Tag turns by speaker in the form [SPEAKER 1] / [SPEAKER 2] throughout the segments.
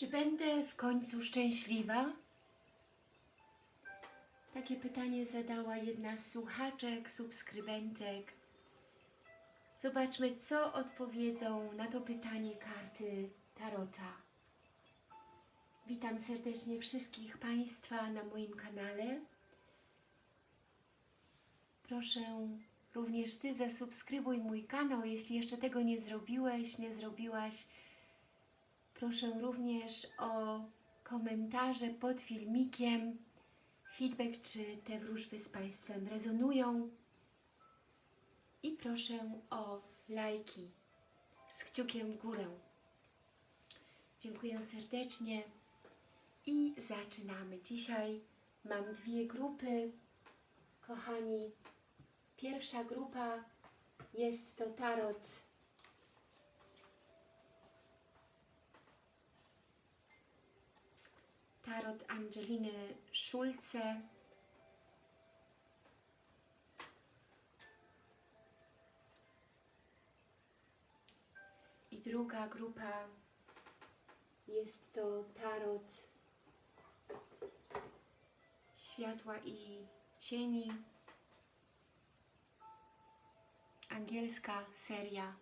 [SPEAKER 1] Czy będę w końcu szczęśliwa? Takie pytanie zadała jedna z słuchaczek, subskrybentek. Zobaczmy, co odpowiedzą na to pytanie karty Tarota. Witam serdecznie wszystkich Państwa na moim kanale. Proszę również Ty zasubskrybuj mój kanał, jeśli jeszcze tego nie zrobiłeś, nie zrobiłaś. Proszę również o komentarze pod filmikiem, feedback, czy te wróżby z Państwem rezonują. I proszę o lajki z kciukiem w górę. Dziękuję serdecznie i zaczynamy. Dzisiaj mam dwie grupy, kochani. Pierwsza grupa jest to tarot tarot Angeliny Szulce. I druga grupa jest to tarot światła i cieni. Angielska seria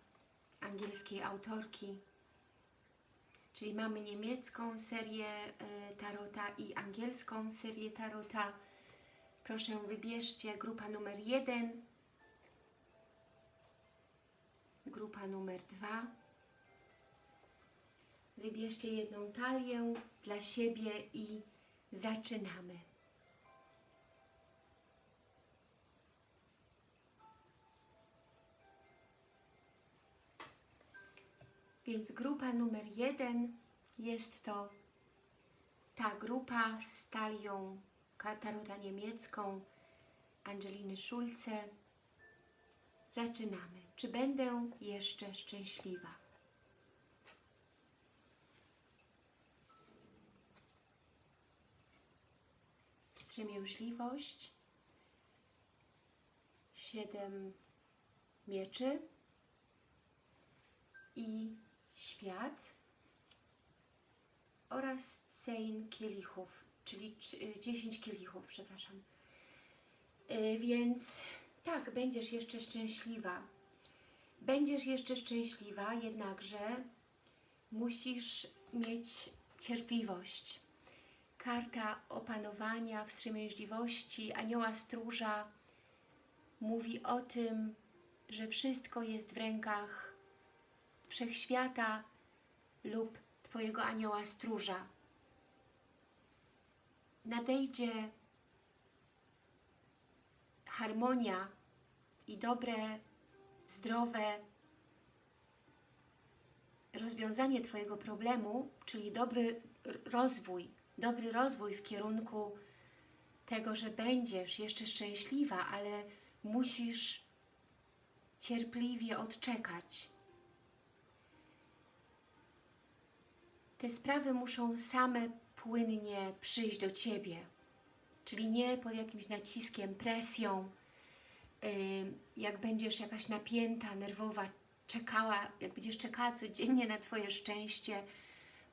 [SPEAKER 1] angielskiej autorki. Czyli mamy niemiecką serię tarota i angielską serię tarota. Proszę wybierzcie grupa numer 1, grupa numer 2. Wybierzcie jedną talię dla siebie i zaczynamy. Więc grupa numer jeden jest to ta grupa z talią tarota niemiecką Angeliny Szulce. Zaczynamy. Czy będę jeszcze szczęśliwa? Wstrzemięźliwość, siedem mieczy i świat oraz cein kielichów, czyli 10 kielichów, przepraszam. Yy, więc tak, będziesz jeszcze szczęśliwa. Będziesz jeszcze szczęśliwa, jednakże musisz mieć cierpliwość. Karta opanowania, wstrzemięźliwości, anioła stróża mówi o tym, że wszystko jest w rękach wszechświata lub Twojego anioła stróża. Nadejdzie harmonia i dobre, zdrowe rozwiązanie Twojego problemu, czyli dobry rozwój, dobry rozwój w kierunku tego, że będziesz jeszcze szczęśliwa, ale musisz cierpliwie odczekać. Te sprawy muszą same płynnie przyjść do Ciebie, czyli nie pod jakimś naciskiem, presją, jak będziesz jakaś napięta, nerwowa, czekała, jak będziesz czekała codziennie na Twoje szczęście.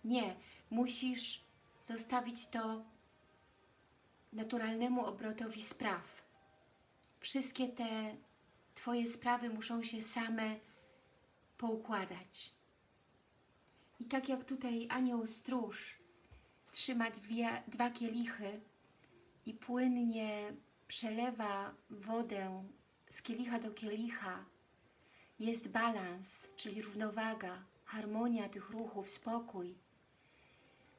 [SPEAKER 1] Nie, musisz zostawić to naturalnemu obrotowi spraw. Wszystkie te Twoje sprawy muszą się same poukładać. I tak jak tutaj anioł stróż trzyma dwie, dwa kielichy i płynnie przelewa wodę z kielicha do kielicha, jest balans, czyli równowaga, harmonia tych ruchów, spokój.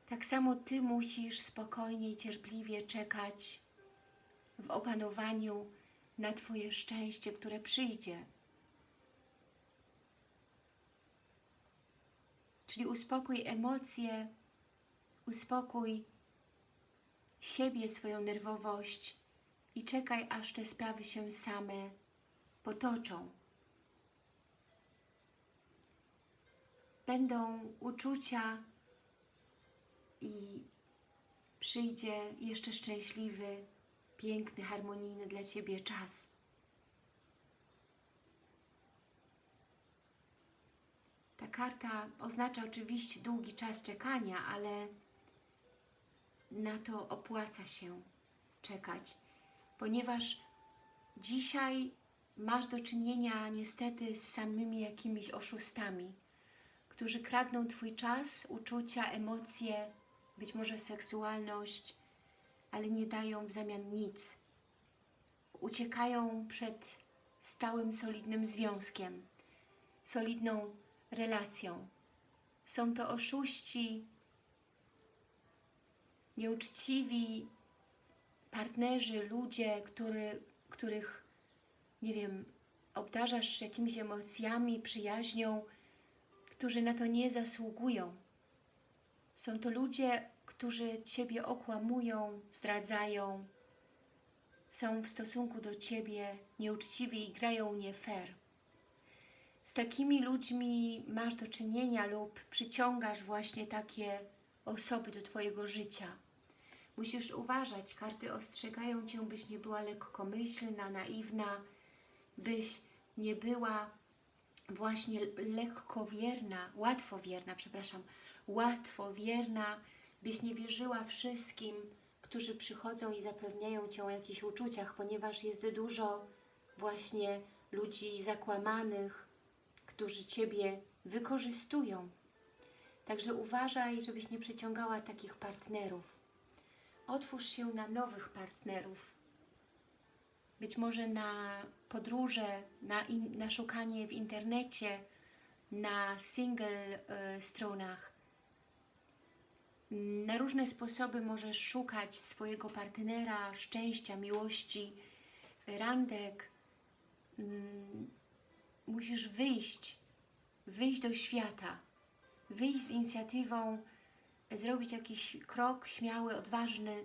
[SPEAKER 1] Tak samo Ty musisz spokojnie i cierpliwie czekać w opanowaniu na Twoje szczęście, które przyjdzie. Czyli uspokój emocje, uspokój siebie, swoją nerwowość i czekaj, aż te sprawy się same potoczą. Będą uczucia i przyjdzie jeszcze szczęśliwy, piękny, harmonijny dla Ciebie czas. Ta karta oznacza oczywiście długi czas czekania, ale na to opłaca się czekać, ponieważ dzisiaj masz do czynienia niestety z samymi jakimiś oszustami, którzy kradną Twój czas, uczucia, emocje, być może seksualność, ale nie dają w zamian nic. Uciekają przed stałym, solidnym związkiem, solidną relacją. Są to oszuści, nieuczciwi partnerzy, ludzie, który, których, nie wiem, obdarzasz jakimiś emocjami, przyjaźnią, którzy na to nie zasługują. Są to ludzie, którzy Ciebie okłamują, zdradzają, są w stosunku do Ciebie nieuczciwi i grają nie fair. Z takimi ludźmi masz do czynienia lub przyciągasz właśnie takie osoby do Twojego życia. Musisz uważać, karty ostrzegają Cię, byś nie była lekkomyślna, naiwna, byś nie była właśnie lekkowierna, łatwowierna, przepraszam, łatwowierna, byś nie wierzyła wszystkim, którzy przychodzą i zapewniają Cię o jakichś uczuciach, ponieważ jest dużo właśnie ludzi zakłamanych, którzy Ciebie wykorzystują. Także uważaj, żebyś nie przyciągała takich partnerów. Otwórz się na nowych partnerów. Być może na podróże, na, in, na szukanie w internecie, na single y, stronach. Na różne sposoby możesz szukać swojego partnera, szczęścia, miłości, randek. Mm, musisz wyjść, wyjść do świata, wyjść z inicjatywą, zrobić jakiś krok śmiały, odważny,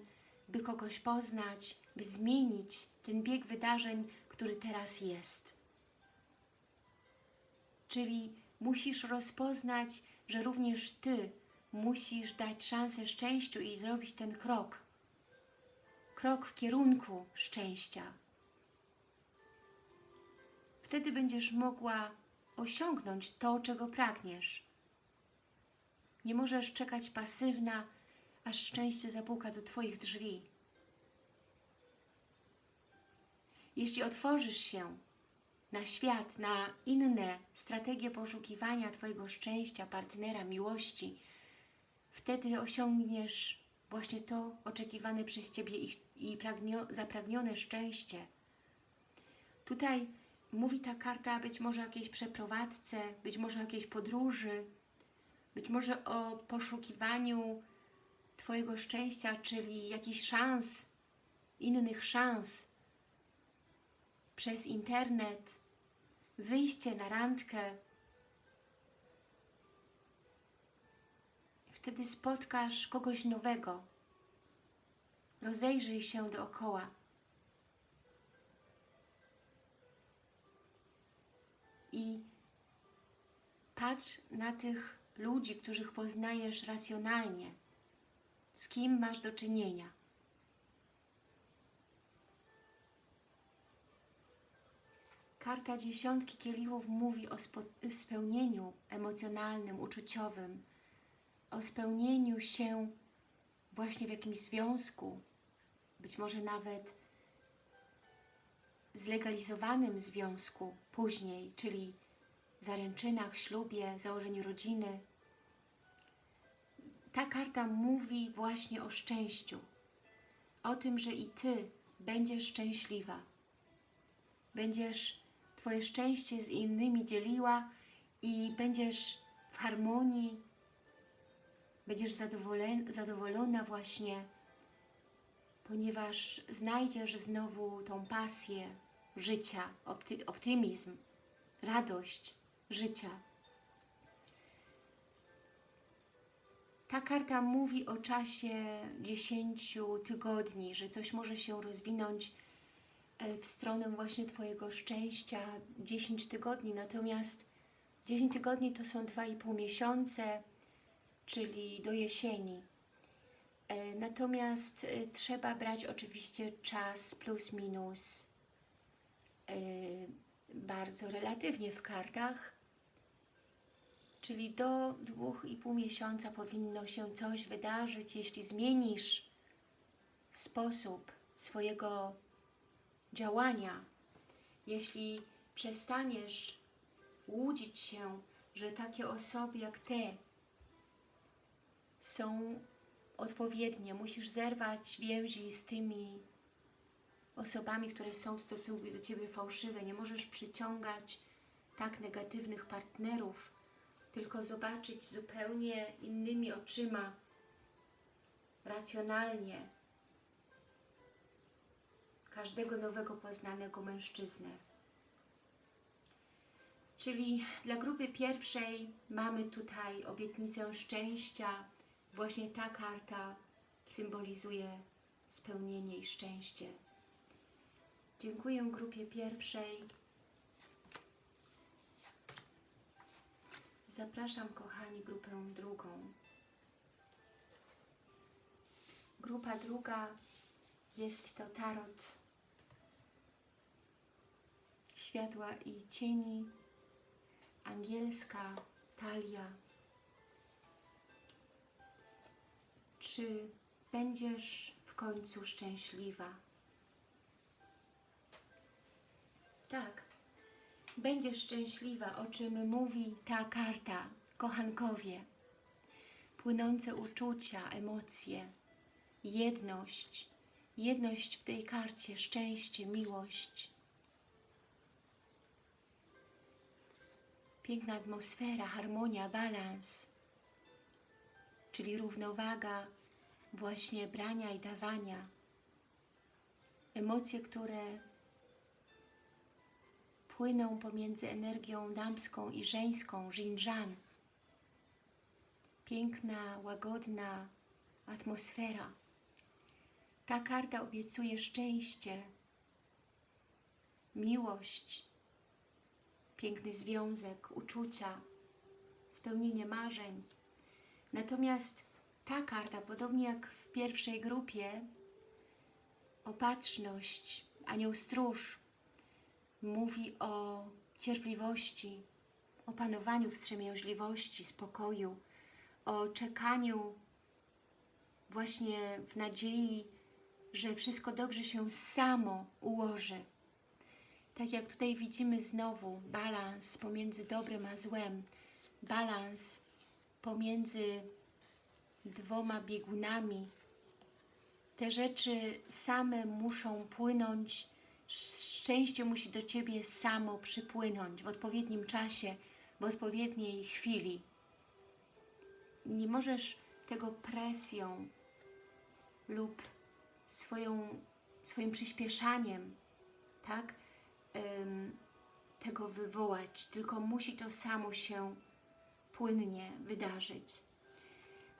[SPEAKER 1] by kogoś poznać, by zmienić ten bieg wydarzeń, który teraz jest. Czyli musisz rozpoznać, że również Ty musisz dać szansę szczęściu i zrobić ten krok. Krok w kierunku szczęścia. Wtedy będziesz mogła osiągnąć to, czego pragniesz. Nie możesz czekać pasywna, aż szczęście zapuka do Twoich drzwi. Jeśli otworzysz się na świat, na inne strategie poszukiwania Twojego szczęścia, partnera, miłości, wtedy osiągniesz właśnie to oczekiwane przez Ciebie i, i zapragnione szczęście. Tutaj mówi ta karta być może o jakiejś przeprowadzce, być może o jakiejś podróży, być może o poszukiwaniu Twojego szczęścia, czyli jakichś szans, innych szans przez internet, wyjście na randkę. Wtedy spotkasz kogoś nowego. Rozejrzyj się dookoła. I patrz na tych ludzi, których poznajesz racjonalnie, z kim masz do czynienia. Karta dziesiątki kielichów mówi o spełnieniu emocjonalnym, uczuciowym, o spełnieniu się właśnie w jakimś związku, być może nawet zlegalizowanym związku później, czyli zaręczynach, ślubie, założeniu rodziny. Ta karta mówi właśnie o szczęściu, o tym, że i Ty będziesz szczęśliwa. Będziesz Twoje szczęście z innymi dzieliła i będziesz w harmonii, będziesz zadowolona właśnie, ponieważ znajdziesz znowu tą pasję życia, opty optymizm, radość życia. Ta karta mówi o czasie 10 tygodni, że coś może się rozwinąć e, w stronę właśnie Twojego szczęścia 10 tygodni, natomiast 10 tygodni to są 2,5 miesiące, czyli do jesieni. E, natomiast e, trzeba brać oczywiście czas plus minus bardzo relatywnie w kartach, Czyli do dwóch i pół miesiąca powinno się coś wydarzyć, jeśli zmienisz sposób swojego działania, jeśli przestaniesz łudzić się, że takie osoby jak Ty są odpowiednie, musisz zerwać więzi z tymi osobami, które są w stosunku do Ciebie fałszywe. Nie możesz przyciągać tak negatywnych partnerów, tylko zobaczyć zupełnie innymi oczyma, racjonalnie każdego nowego poznanego mężczyznę. Czyli dla grupy pierwszej mamy tutaj obietnicę szczęścia. Właśnie ta karta symbolizuje spełnienie i szczęście. Dziękuję grupie pierwszej. Zapraszam, kochani, grupę drugą. Grupa druga jest to tarot światła i cieni, angielska talia. Czy będziesz w końcu szczęśliwa? Tak, będziesz szczęśliwa, o czym mówi ta karta, kochankowie. Płynące uczucia, emocje, jedność, jedność w tej karcie, szczęście, miłość. Piękna atmosfera, harmonia, balans, czyli równowaga właśnie brania i dawania. Emocje, które płyną pomiędzy energią damską i żeńską, Jinjan. Piękna, łagodna atmosfera. Ta karta obiecuje szczęście, miłość, piękny związek, uczucia, spełnienie marzeń. Natomiast ta karta, podobnie jak w pierwszej grupie, opatrzność, anioł stróż, mówi o cierpliwości, opanowaniu wstrzemięźliwości, spokoju, o czekaniu właśnie w nadziei, że wszystko dobrze się samo ułoży. Tak jak tutaj widzimy znowu balans pomiędzy dobrem a złem, balans pomiędzy dwoma biegunami. Te rzeczy same muszą płynąć, szczęście musi do Ciebie samo przypłynąć w odpowiednim czasie, w odpowiedniej chwili. Nie możesz tego presją lub swoją, swoim przyspieszaniem, tak, ym, tego wywołać, tylko musi to samo się płynnie wydarzyć.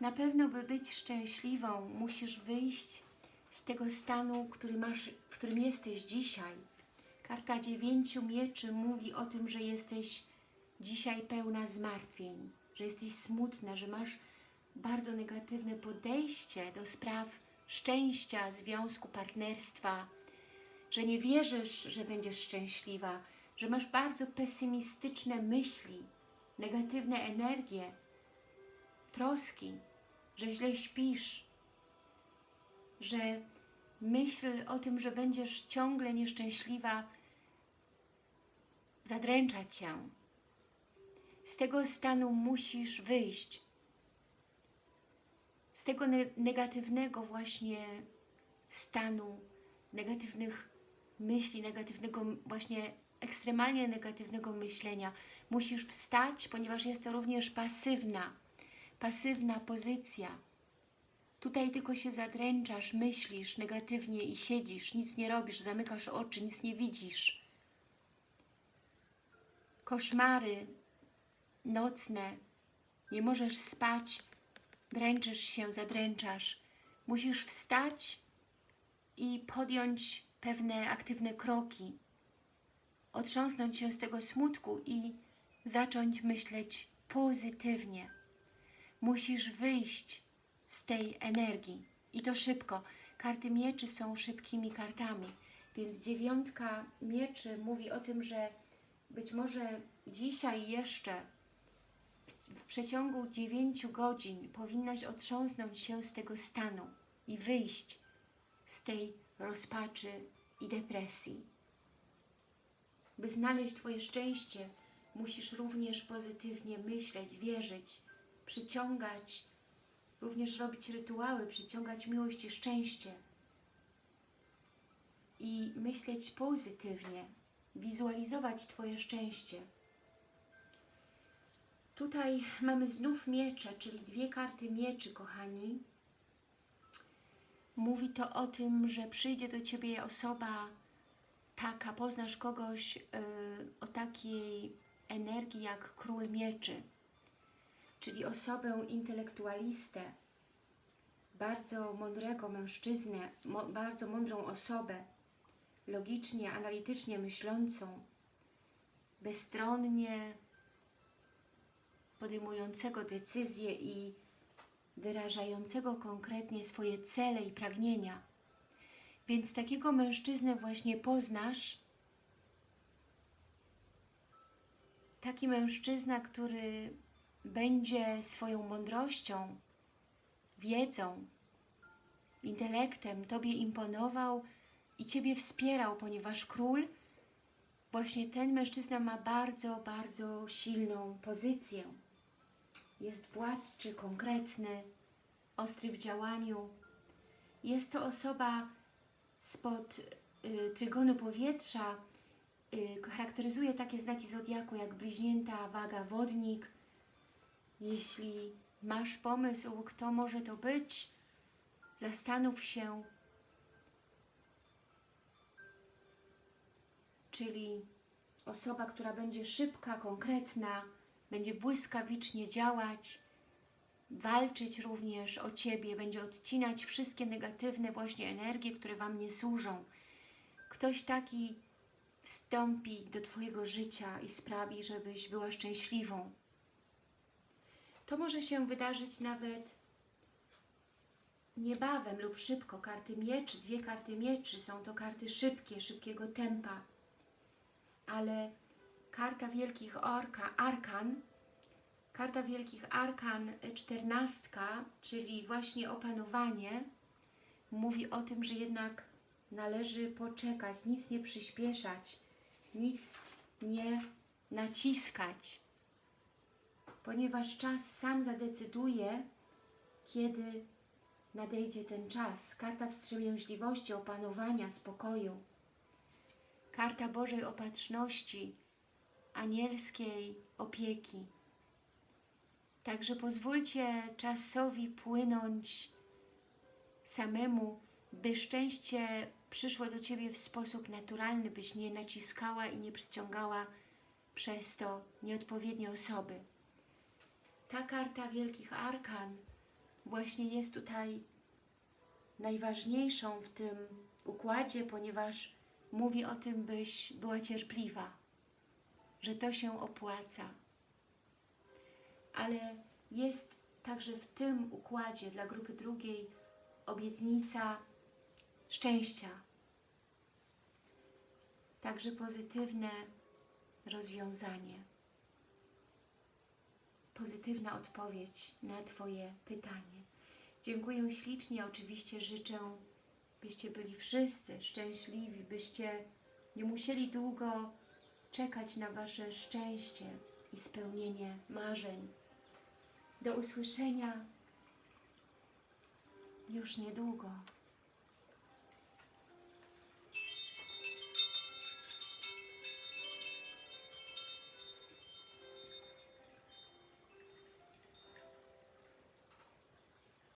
[SPEAKER 1] Na pewno, by być szczęśliwą, musisz wyjść z tego stanu, który masz, w którym jesteś dzisiaj. Karta dziewięciu mieczy mówi o tym, że jesteś dzisiaj pełna zmartwień, że jesteś smutna, że masz bardzo negatywne podejście do spraw szczęścia, związku, partnerstwa, że nie wierzysz, że będziesz szczęśliwa, że masz bardzo pesymistyczne myśli, negatywne energie, troski, że źle śpisz, że myśl o tym, że będziesz ciągle nieszczęśliwa, zadręcza Cię. Z tego stanu musisz wyjść. Z tego ne negatywnego właśnie stanu, negatywnych myśli, negatywnego właśnie ekstremalnie negatywnego myślenia. Musisz wstać, ponieważ jest to również pasywna, pasywna pozycja. Tutaj tylko się zadręczasz, myślisz negatywnie i siedzisz, nic nie robisz, zamykasz oczy, nic nie widzisz. Koszmary nocne, nie możesz spać, dręczysz się, zadręczasz. Musisz wstać i podjąć pewne aktywne kroki, otrząsnąć się z tego smutku i zacząć myśleć pozytywnie. Musisz wyjść z tej energii i to szybko. Karty mieczy są szybkimi kartami, więc dziewiątka mieczy mówi o tym, że być może dzisiaj jeszcze w przeciągu 9 godzin powinnaś otrząsnąć się z tego stanu i wyjść z tej rozpaczy i depresji. By znaleźć Twoje szczęście, musisz również pozytywnie myśleć, wierzyć, przyciągać, również robić rytuały, przyciągać miłość i szczęście. I myśleć pozytywnie, wizualizować Twoje szczęście. Tutaj mamy znów miecze, czyli dwie karty mieczy, kochani. Mówi to o tym, że przyjdzie do Ciebie osoba taka, poznasz kogoś yy, o takiej energii jak król mieczy, czyli osobę intelektualistę, bardzo mądrego mężczyznę, bardzo mądrą osobę, logicznie, analitycznie myślącą, bezstronnie podejmującego decyzje i wyrażającego konkretnie swoje cele i pragnienia. Więc takiego mężczyznę właśnie poznasz. Taki mężczyzna, który będzie swoją mądrością, wiedzą, intelektem Tobie imponował i Ciebie wspierał, ponieważ król, właśnie ten mężczyzna ma bardzo, bardzo silną pozycję. Jest władczy, konkretny, ostry w działaniu. Jest to osoba spod y, trygonu powietrza, y, charakteryzuje takie znaki zodiaku jak bliźnięta, waga, wodnik. Jeśli masz pomysł, kto może to być, zastanów się, czyli osoba, która będzie szybka, konkretna, będzie błyskawicznie działać, walczyć również o Ciebie, będzie odcinać wszystkie negatywne właśnie energie, które Wam nie służą. Ktoś taki wstąpi do Twojego życia i sprawi, żebyś była szczęśliwą. To może się wydarzyć nawet niebawem lub szybko. Karty mieczy, dwie karty mieczy, są to karty szybkie, szybkiego tempa. Ale karta wielkich orka, arkan, karta wielkich arkan czternastka, czyli właśnie opanowanie, mówi o tym, że jednak należy poczekać, nic nie przyspieszać, nic nie naciskać, ponieważ czas sam zadecyduje, kiedy nadejdzie ten czas. Karta wstrzemięźliwości, opanowania, spokoju. Karta Bożej Opatrzności, anielskiej opieki. Także pozwólcie czasowi płynąć samemu, by szczęście przyszło do Ciebie w sposób naturalny, byś nie naciskała i nie przyciągała przez to nieodpowiednie osoby. Ta karta Wielkich Arkan właśnie jest tutaj najważniejszą w tym układzie, ponieważ mówi o tym, byś była cierpliwa, że to się opłaca. Ale jest także w tym układzie dla grupy drugiej obietnica szczęścia. Także pozytywne rozwiązanie. Pozytywna odpowiedź na Twoje pytanie. Dziękuję ślicznie. Oczywiście życzę, byście byli wszyscy szczęśliwi, byście nie musieli długo czekać na Wasze szczęście i spełnienie marzeń. Do usłyszenia już niedługo.